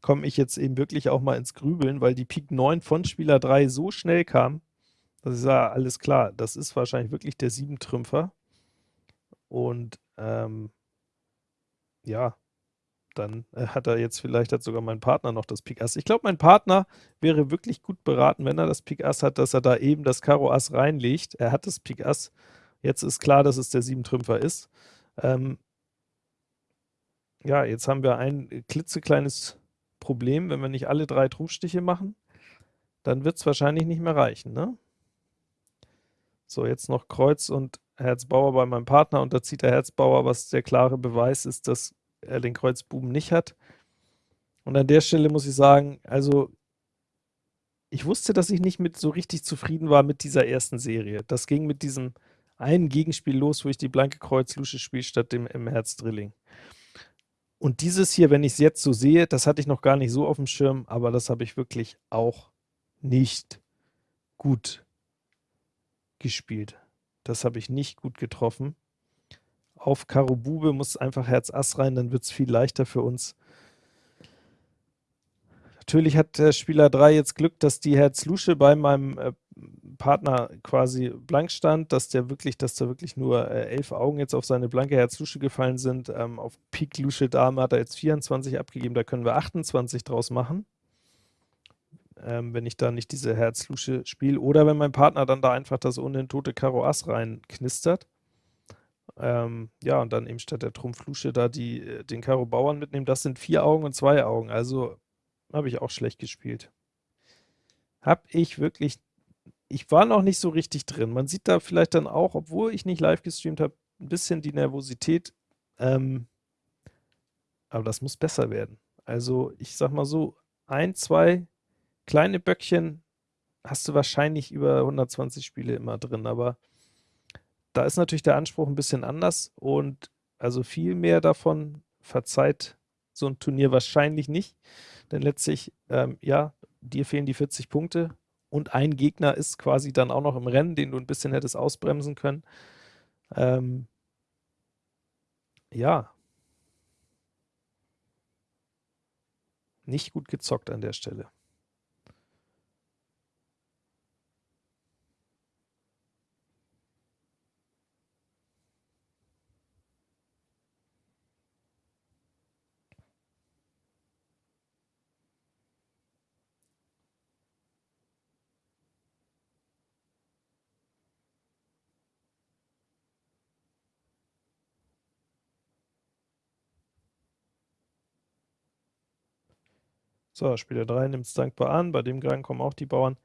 komme ich jetzt eben wirklich auch mal ins Grübeln, weil die Pik 9 von Spieler 3 so schnell kam, dass ich sage, alles klar, das ist wahrscheinlich wirklich der Siebentrümpfer. Und ähm, ja, dann äh, hat er jetzt vielleicht hat sogar mein Partner noch das Pik Ass. Ich glaube, mein Partner wäre wirklich gut beraten, wenn er das Pik Ass hat, dass er da eben das Karo Ass reinlegt. Er hat das Pik Ass. Jetzt ist klar, dass es der Siebentrümpfer ist. Ähm, ja, jetzt haben wir ein klitzekleines Problem, wenn wir nicht alle drei Trumpfstiche machen, dann wird es wahrscheinlich nicht mehr reichen, ne? So, jetzt noch Kreuz und Herzbauer bei meinem Partner und da zieht der Herzbauer, was der klare Beweis ist, dass er den Kreuzbuben nicht hat. Und an der Stelle muss ich sagen, also ich wusste, dass ich nicht mit so richtig zufrieden war mit dieser ersten Serie. Das ging mit diesem einen Gegenspiel los, wo ich die blanke Kreuz-Lusche spiele, statt dem im Herz-Drilling. Und dieses hier, wenn ich es jetzt so sehe, das hatte ich noch gar nicht so auf dem Schirm, aber das habe ich wirklich auch nicht gut gespielt. Das habe ich nicht gut getroffen. Auf Karo Bube muss einfach Herz Ass rein, dann wird es viel leichter für uns. Natürlich hat der Spieler 3 jetzt Glück, dass die Herz Lusche bei meinem äh, Partner quasi blank stand, dass der wirklich, dass da wirklich nur äh, elf Augen jetzt auf seine blanke Herz Lusche gefallen sind. Ähm, auf Pik Lusche Dame hat er jetzt 24 abgegeben, da können wir 28 draus machen ähm, wenn ich da nicht diese Herzlusche spiele. Oder wenn mein Partner dann da einfach das ohnehin tote Karo Ass reinknistert. Ähm, ja, und dann eben statt der Trumpflusche da die, äh, den Karo Bauern mitnehmen. Das sind vier Augen und zwei Augen. Also habe ich auch schlecht gespielt. Habe ich wirklich, ich war noch nicht so richtig drin. Man sieht da vielleicht dann auch, obwohl ich nicht live gestreamt habe, ein bisschen die Nervosität. Ähm, aber das muss besser werden. Also ich sag mal so, ein, zwei kleine Böckchen hast du wahrscheinlich über 120 Spiele immer drin, aber da ist natürlich der Anspruch ein bisschen anders und also viel mehr davon verzeiht so ein Turnier wahrscheinlich nicht, denn letztlich, ähm, ja, dir fehlen die 40 Punkte und ein Gegner ist quasi dann auch noch im Rennen, den du ein bisschen hättest ausbremsen können. Ähm, ja, Nicht gut gezockt an der Stelle. So, Spieler 3 nimmt es dankbar an, bei dem Gang kommen auch die Bauern.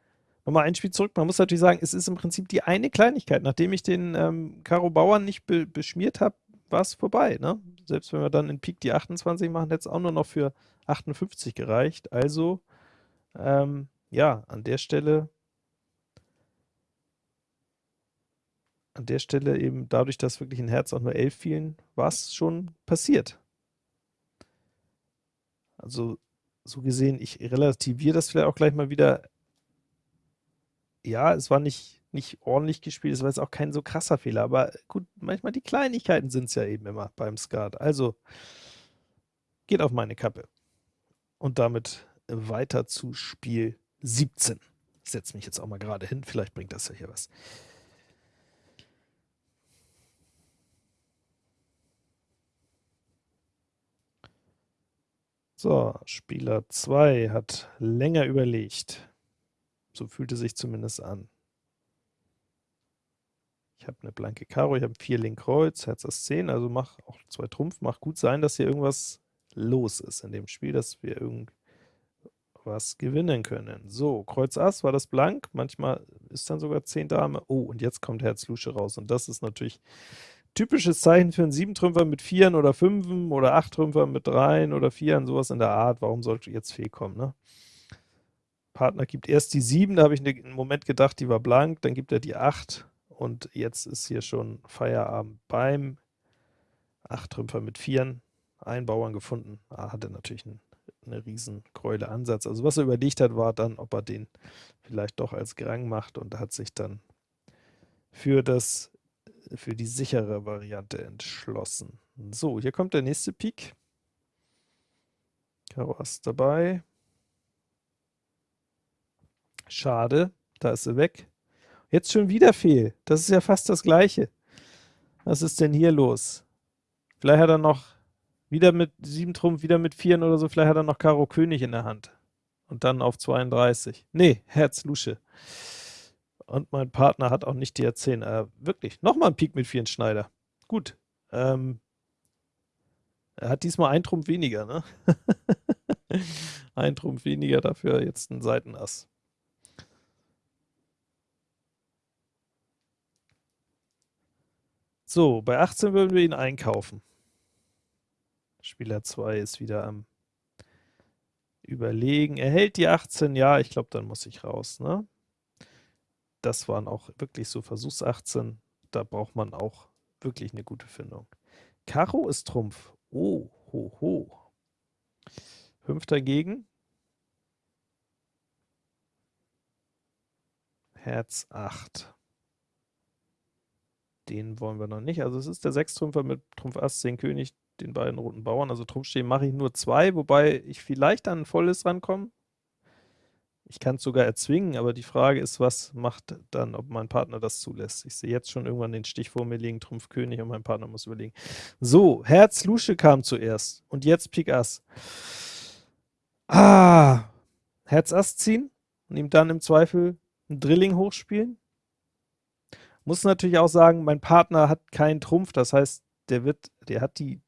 Nochmal ein Spiel zurück, man muss natürlich sagen, es ist im Prinzip die eine Kleinigkeit. Nachdem ich den ähm, Karo Bauern nicht be beschmiert habe, war es vorbei. Ne? Selbst wenn wir dann in Pik die 28 machen, hätte es auch nur noch für 58 gereicht. Also, ähm, ja, an der Stelle an der Stelle eben dadurch, dass wirklich in Herz auch nur 11 fielen, war es schon passiert. Also so gesehen, ich relativiere das vielleicht auch gleich mal wieder. Ja, es war nicht, nicht ordentlich gespielt, es war jetzt auch kein so krasser Fehler, aber gut, manchmal die Kleinigkeiten sind es ja eben immer beim Skat. Also, geht auf meine Kappe. Und damit weiter zu Spiel 17. Ich setze mich jetzt auch mal gerade hin, vielleicht bringt das ja hier was. So, Spieler 2 hat länger überlegt. So fühlte sich zumindest an. Ich habe eine blanke Karo, ich habe 4 Link Kreuz, Herz Ass 10, also mach auch zwei Trumpf. Macht gut sein, dass hier irgendwas los ist in dem Spiel, dass wir irgendwas gewinnen können. So, Kreuz Ass war das blank, manchmal ist dann sogar 10 Dame. Oh, und jetzt kommt Herz Lusche raus und das ist natürlich typisches Zeichen für einen Siebentrümpfer mit Vieren oder Fünfen oder Achttrümpfer mit Dreien oder Vieren, sowas in der Art. Warum sollte jetzt Fee kommen, ne? Partner gibt erst die 7, da habe ich einen Moment gedacht, die war blank, dann gibt er die 8 und jetzt ist hier schon Feierabend beim Achttrümpfer mit Vieren. Ein Bauern gefunden, ah, hatte natürlich einen, eine riesen Ansatz. Also was er überlegt hat, war dann, ob er den vielleicht doch als Grang macht und hat sich dann für das für die sichere Variante entschlossen. So, hier kommt der nächste. Karo Ass dabei. Schade, da ist sie weg. Jetzt schon wieder Fehl. Das ist ja fast das Gleiche. Was ist denn hier los? Vielleicht hat er noch wieder mit 7 Trumpf, wieder mit 4 oder so, vielleicht hat er noch Karo König in der Hand. Und dann auf 32. Nee, Herz Lusche. Und mein Partner hat auch nicht die R10. Äh, wirklich, nochmal ein Pik mit vielen Schneider. Gut. Ähm, er hat diesmal ein Trumpf weniger, ne? ein Trumpf weniger, dafür jetzt ein Seitenass. So, bei 18 würden wir ihn einkaufen. Spieler 2 ist wieder am Überlegen. Er hält die 18, ja, ich glaube, dann muss ich raus, ne? Das waren auch wirklich so Versuchs 18. Da braucht man auch wirklich eine gute Findung. Karo ist Trumpf. Oh, ho, ho. Fünf dagegen. Herz 8. Den wollen wir noch nicht. Also es ist der Sechstrümpfer mit Trumpf Ass, 10 König, den beiden roten Bauern. Also Trumpf stehen mache ich nur zwei, wobei ich vielleicht an ein volles rankomme. Ich kann es sogar erzwingen, aber die Frage ist, was macht dann, ob mein Partner das zulässt. Ich sehe jetzt schon irgendwann den Stich vor mir liegen, Trumpf König und mein Partner muss überlegen. So, Herz Lusche kam zuerst und jetzt Pik Ass. Ah, Herz Ass ziehen und ihm dann im Zweifel ein Drilling hochspielen. Muss natürlich auch sagen, mein Partner hat keinen Trumpf, das heißt, der wird, der hat die,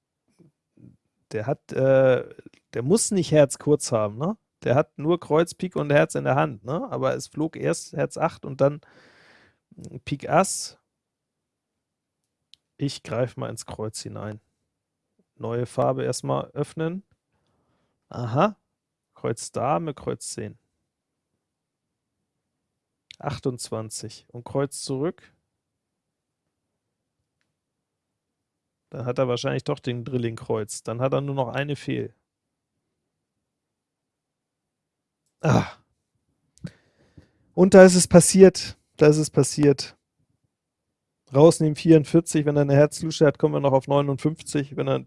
der hat, äh, der muss nicht Herz kurz haben, ne? Der hat nur Kreuz, Pik und Herz in der Hand, ne? aber es flog erst Herz 8 und dann Pik Ass. Ich greife mal ins Kreuz hinein. Neue Farbe erstmal öffnen. Aha, Kreuz Dame, Kreuz 10. 28 und Kreuz zurück. Dann hat er wahrscheinlich doch den Drilling Kreuz. Dann hat er nur noch eine Fehl. Ah. Und da ist es passiert. Da ist es passiert. Rausnehmen 44, wenn er eine Herzlusche hat, kommen wir noch auf 59. Wenn er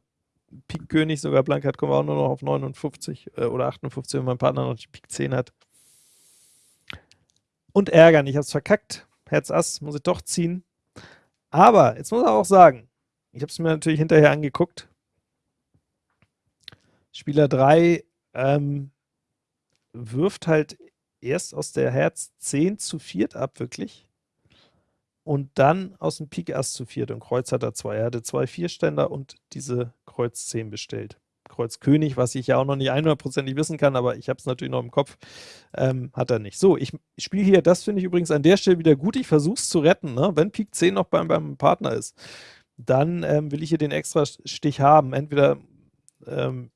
Pik König sogar blank hat, kommen wir auch nur noch auf 59 äh, oder 58, wenn mein Partner noch die Pik 10 hat. Und ärgern, ich habe es verkackt. Herz Ass muss ich doch ziehen. Aber, jetzt muss ich auch sagen, ich habe es mir natürlich hinterher angeguckt. Spieler 3 ähm, wirft halt erst aus der Herz 10 zu 4 ab, wirklich. Und dann aus dem Pik Ass zu 4 und Kreuz hat er zwei. Er hatte zwei Vierständer und diese Kreuz 10 bestellt. Kreuz König, was ich ja auch noch nicht 100%ig wissen kann, aber ich habe es natürlich noch im Kopf, ähm, hat er nicht. So, ich spiele hier, das finde ich übrigens an der Stelle wieder gut, ich versuche es zu retten, ne? wenn Pik 10 noch beim, beim Partner ist, dann ähm, will ich hier den extra Stich haben, entweder ähm,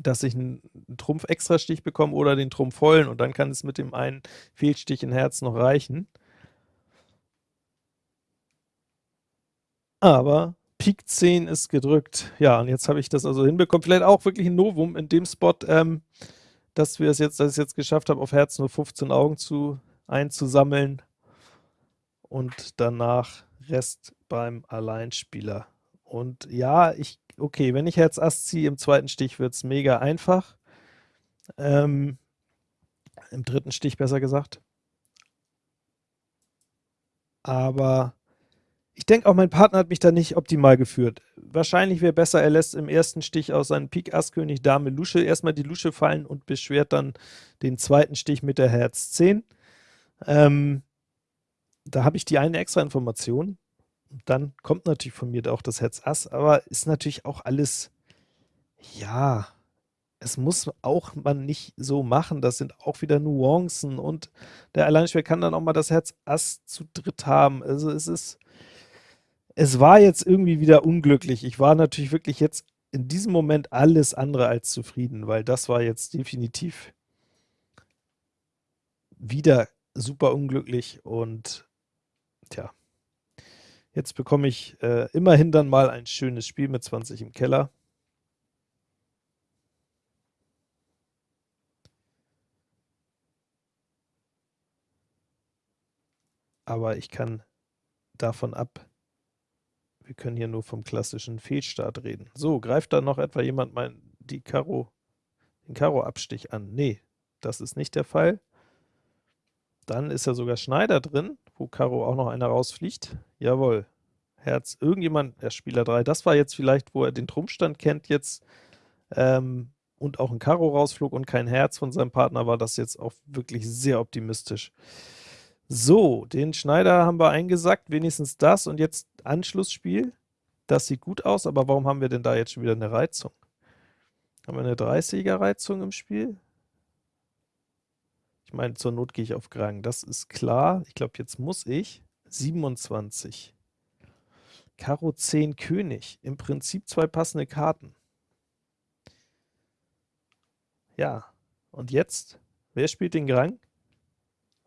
dass ich einen Trumpf-Extra-Stich bekomme oder den Trumpf vollen und dann kann es mit dem einen Fehlstich in Herz noch reichen. Aber Pik 10 ist gedrückt. Ja, und jetzt habe ich das also hinbekommen. Vielleicht auch wirklich ein Novum in dem Spot, ähm, dass wir es jetzt, dass ich es jetzt geschafft habe, auf Herz nur 15 Augen zu einzusammeln und danach Rest beim Alleinspieler. Und ja, ich, okay, wenn ich Herz Ass ziehe, im zweiten Stich wird es mega einfach. Ähm, Im dritten Stich besser gesagt. Aber ich denke auch, mein Partner hat mich da nicht optimal geführt. Wahrscheinlich wäre besser, er lässt im ersten Stich aus seinem Pik Ass König Dame Lusche erstmal die Lusche fallen und beschwert dann den zweiten Stich mit der Herz 10. Ähm, da habe ich die eine extra Information. Dann kommt natürlich von mir auch das Herz Ass, aber ist natürlich auch alles, ja, es muss auch man nicht so machen. Das sind auch wieder Nuancen und der Alleinspieler kann dann auch mal das Herz Ass zu dritt haben. Also es ist es war jetzt irgendwie wieder unglücklich. Ich war natürlich wirklich jetzt in diesem Moment alles andere als zufrieden, weil das war jetzt definitiv wieder super unglücklich und tja, jetzt bekomme ich äh, immerhin dann mal ein schönes Spiel mit 20 im Keller. Aber ich kann davon ab wir können hier nur vom klassischen Fehlstart reden. So, greift da noch etwa jemand mein, die Karo, den Karo-Abstich an? Nee, das ist nicht der Fall. Dann ist ja sogar Schneider drin, wo Karo auch noch einer rausfliegt. Jawohl. Herz, irgendjemand, der Spieler 3, das war jetzt vielleicht, wo er den Trumpfstand kennt jetzt ähm, und auch ein Karo rausflog und kein Herz von seinem Partner, war das jetzt auch wirklich sehr optimistisch. So, den Schneider haben wir eingesackt, wenigstens das. Und jetzt Anschlussspiel. Das sieht gut aus, aber warum haben wir denn da jetzt schon wieder eine Reizung? Haben wir eine 30er Reizung im Spiel? Ich meine, zur Not gehe ich auf Grang. Das ist klar. Ich glaube, jetzt muss ich 27. Karo 10 König. Im Prinzip zwei passende Karten. Ja, und jetzt? Wer spielt den Grang?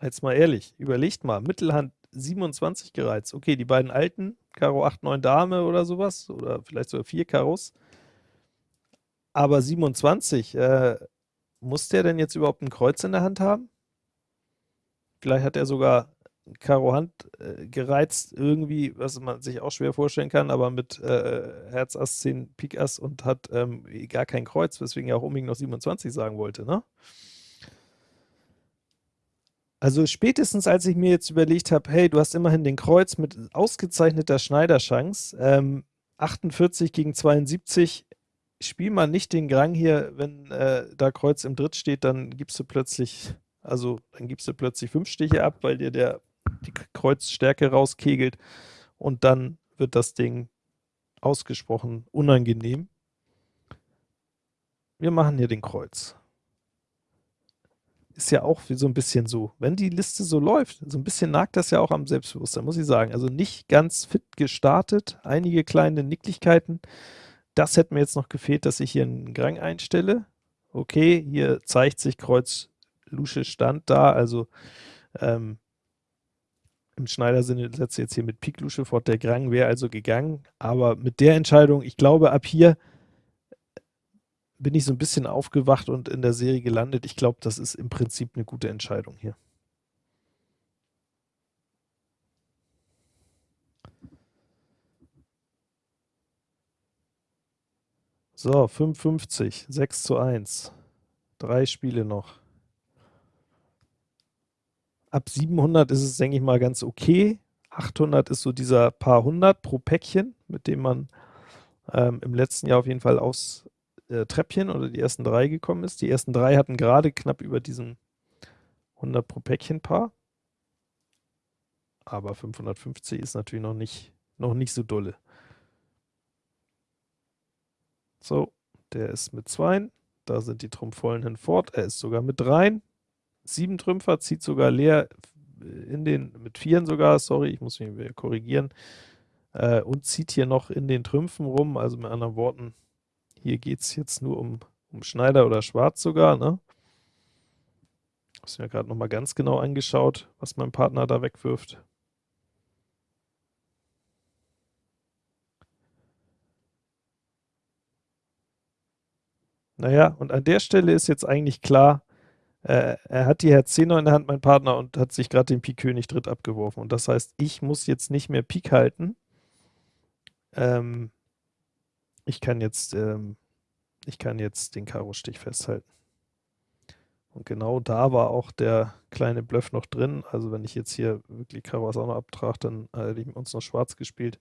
Jetzt mal ehrlich, überlegt mal, Mittelhand 27 gereizt. Okay, die beiden alten, Karo 8, 9 Dame oder sowas, oder vielleicht sogar 4 Karos. Aber 27, äh, muss der denn jetzt überhaupt ein Kreuz in der Hand haben? Vielleicht hat er sogar Karo Hand äh, gereizt, irgendwie, was man sich auch schwer vorstellen kann, aber mit äh, Herz Ass 10 Pik Ass und hat ähm, gar kein Kreuz, weswegen er auch unbedingt noch 27 sagen wollte, ne? Also spätestens, als ich mir jetzt überlegt habe, hey, du hast immerhin den Kreuz mit ausgezeichneter Schneiderchance, ähm, 48 gegen 72, spiel mal nicht den Grang hier, wenn äh, da Kreuz im Dritt steht, dann gibst du plötzlich, also dann gibst du plötzlich fünf Stiche ab, weil dir der die Kreuzstärke rauskegelt und dann wird das Ding ausgesprochen unangenehm. Wir machen hier den Kreuz ist ja auch so ein bisschen so, wenn die Liste so läuft, so ein bisschen nagt das ja auch am Selbstbewusstsein, muss ich sagen. Also nicht ganz fit gestartet, einige kleine Nicklichkeiten. Das hätte mir jetzt noch gefehlt, dass ich hier einen Grang einstelle. Okay, hier zeigt sich Kreuz Lusche Stand da, also ähm, im Schneider-Sinne setze ich jetzt hier mit Pik Lusche fort. Der Grang wäre also gegangen, aber mit der Entscheidung, ich glaube, ab hier bin ich so ein bisschen aufgewacht und in der Serie gelandet. Ich glaube, das ist im Prinzip eine gute Entscheidung hier. So, 55, 6 zu 1. Drei Spiele noch. Ab 700 ist es, denke ich mal, ganz okay. 800 ist so dieser paar hundert pro Päckchen, mit dem man ähm, im letzten Jahr auf jeden Fall aufs äh, Treppchen oder die ersten drei gekommen ist. Die ersten drei hatten gerade knapp über diesen 100 pro Päckchen Paar. Aber 550 ist natürlich noch nicht, noch nicht so dolle. So, der ist mit 2. Da sind die Trumpfvollen hinfort. Er ist sogar mit 3. 7 Trümpfer, zieht sogar leer in den, mit 4 sogar, sorry, ich muss mich korrigieren. Äh, und zieht hier noch in den Trümpfen rum, also mit anderen Worten, hier geht es jetzt nur um, um Schneider oder Schwarz sogar, ne? Hast mir gerade nochmal ganz genau angeschaut, was mein Partner da wegwirft. Naja, und an der Stelle ist jetzt eigentlich klar, äh, er hat die Herz 10 in der Hand, mein Partner, und hat sich gerade den Pik König Dritt abgeworfen. Und das heißt, ich muss jetzt nicht mehr Pik halten. Ähm, ich kann jetzt, ähm, ich kann jetzt den Karo-Stich festhalten. Und genau da war auch der kleine Bluff noch drin. Also wenn ich jetzt hier wirklich Karo auch noch abtrage, dann äh, hätte ich uns noch schwarz gespielt.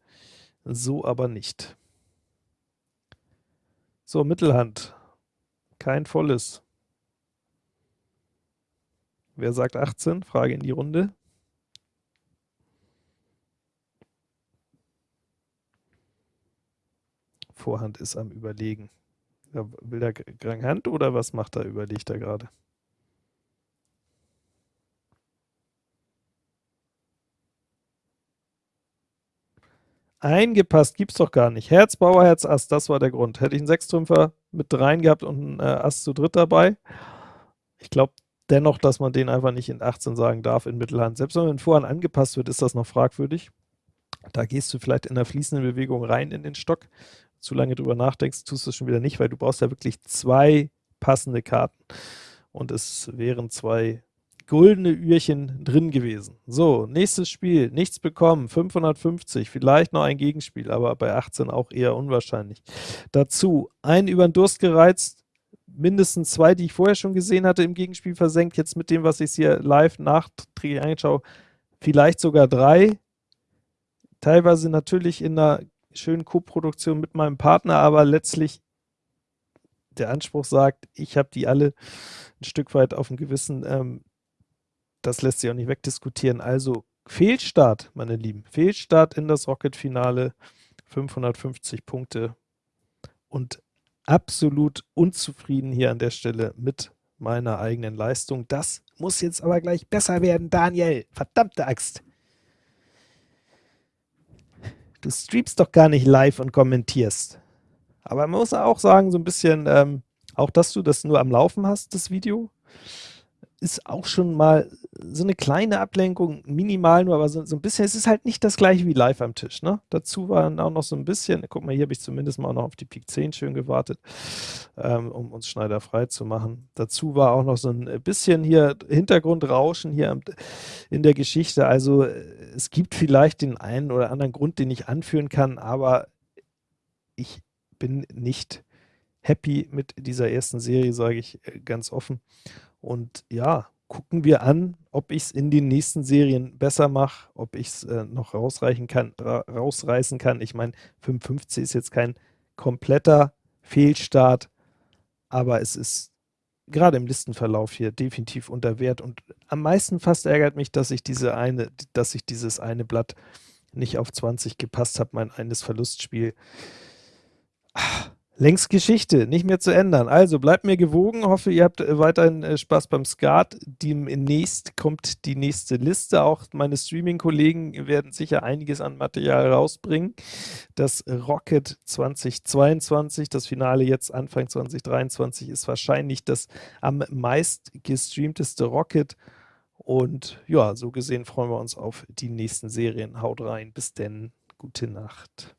So aber nicht. So, Mittelhand. Kein volles. Wer sagt 18? Frage in die Runde. Vorhand ist am Überlegen. Will der Grand Hand oder was macht er? Überlegt er gerade. Eingepasst gibt's doch gar nicht. Herz, Bauer, Herz, Ass, das war der Grund. Hätte ich einen Sechstrümpfer mit dreien gehabt und einen äh, Ass zu dritt dabei. Ich glaube dennoch, dass man den einfach nicht in 18 sagen darf in Mittelhand. Selbst wenn man Vorhand angepasst wird, ist das noch fragwürdig. Da gehst du vielleicht in der fließenden Bewegung rein in den Stock. Zu lange drüber nachdenkst, tust du es schon wieder nicht, weil du brauchst ja wirklich zwei passende Karten. Und es wären zwei goldene Ührchen drin gewesen. So, nächstes Spiel, nichts bekommen, 550, vielleicht noch ein Gegenspiel, aber bei 18 auch eher unwahrscheinlich. Dazu, ein über den Durst gereizt, mindestens zwei, die ich vorher schon gesehen hatte, im Gegenspiel versenkt, jetzt mit dem, was ich hier live nachträglich anschaue, vielleicht sogar drei. Teilweise natürlich in einer schönen Co-Produktion mit meinem Partner, aber letztlich der Anspruch sagt, ich habe die alle ein Stück weit auf dem Gewissen. Ähm, das lässt sich auch nicht wegdiskutieren. Also Fehlstart, meine Lieben. Fehlstart in das Rocket-Finale. 550 Punkte und absolut unzufrieden hier an der Stelle mit meiner eigenen Leistung. Das muss jetzt aber gleich besser werden, Daniel. Verdammte Axt. Du streamst doch gar nicht live und kommentierst. Aber man muss auch sagen, so ein bisschen, ähm, auch dass du das nur am Laufen hast, das Video, ist auch schon mal so eine kleine Ablenkung, minimal nur, aber so, so, ein bisschen, es ist halt nicht das gleiche wie live am Tisch. Ne? Dazu war dann auch noch so ein bisschen, guck mal, hier habe ich zumindest mal noch auf die Pik 10 schön gewartet, ähm, um uns Schneider frei zu machen. Dazu war auch noch so ein bisschen hier Hintergrundrauschen hier in der Geschichte. Also es gibt vielleicht den einen oder anderen Grund, den ich anführen kann, aber ich bin nicht happy mit dieser ersten Serie, sage ich äh, ganz offen. Und ja, gucken wir an, ob ich es in den nächsten Serien besser mache, ob ich es äh, noch rausreichen kann, ra rausreißen kann. Ich meine, 55 ist jetzt kein kompletter Fehlstart, aber es ist gerade im Listenverlauf hier definitiv unter Wert und am meisten fast ärgert mich, dass ich diese eine, dass ich dieses eine Blatt nicht auf 20 gepasst habe, mein eines Verlustspiel. Ach, Längst Geschichte, nicht mehr zu ändern. Also bleibt mir gewogen, hoffe ihr habt äh, weiterhin äh, Spaß beim Skat. Demnächst kommt die nächste Liste. Auch meine Streaming-Kollegen werden sicher einiges an Material rausbringen. Das Rocket 2022, das Finale jetzt Anfang 2023, ist wahrscheinlich das am meist gestreamteste Rocket. Und ja, so gesehen freuen wir uns auf die nächsten Serien. Haut rein, bis denn, gute Nacht.